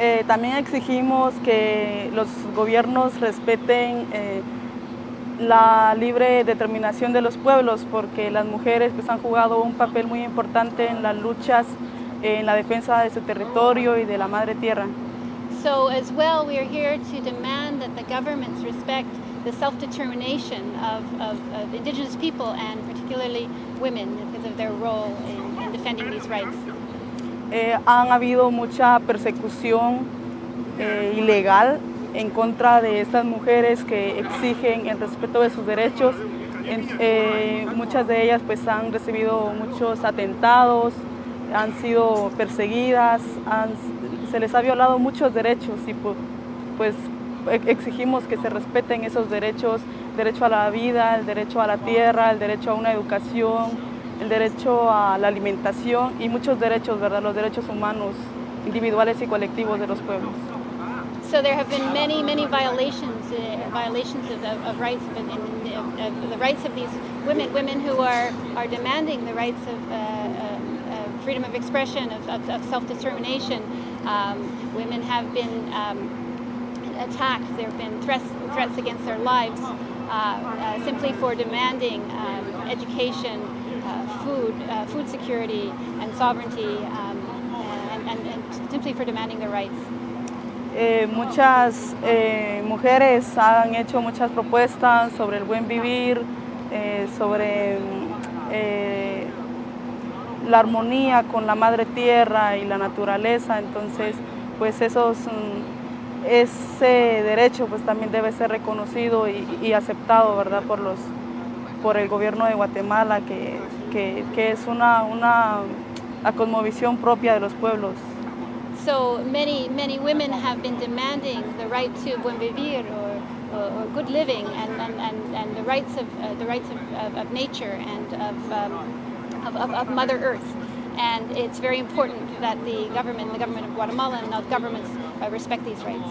Eh, también exigimos que los gobiernos respeten eh, la libre determinación de los pueblos porque las mujeres pues, han jugado un papel muy importante en las luchas, en la defensa de su territorio y de la madre tierra. So as well, we are here to demand that the governments respect the self-determination of, of, of, indigenous people and particularly women because of their role in, in defending these rights. Eh, han habido mucha persecución eh, ilegal en contra de estas mujeres que exigen el respeto de sus derechos. Eh, muchas de ellas pues han recibido muchos atentados, han sido perseguidas, se les ha violado muchos derechos y pues exigimos que se respeten esos derechos, derecho a la vida, el derecho a la tierra, el derecho a una educación, el derecho a la alimentación y muchos derechos, ¿verdad? los derechos humanos individuales y colectivos de los pueblos. So there have been many, many violations, uh, violations of, of, of rights, of, of, the rights of these women, women who are, are demanding the rights of uh, uh, freedom of expression, of, self-determination. Um, women have been um, attacked, there have been threats, threats against their lives uh, uh, simply for demanding um, education, uh, food, food security and sovereignty, um, and, and, and simply for demanding their rights. Eh, muchas eh, mujeres han hecho muchas propuestas sobre el buen vivir, eh, sobre eh, la armonía con la madre tierra y la naturaleza, entonces pues esos, mm, ese derecho pues también debe ser reconocido y, y, aceptado ¿verdad? Por, los, por el gobierno de Guatemala, que, que, que es una, una cosmovisión propia de los pueblos. So many, many women have been demanding the right to buen vivir or, or, or good living and, and, and, and, the rights of uh, the rights of, of, of, nature and of, um, of, of, Mother Earth. And it's very important that the government, the government of Guatemala and other governments uh, respect these rights.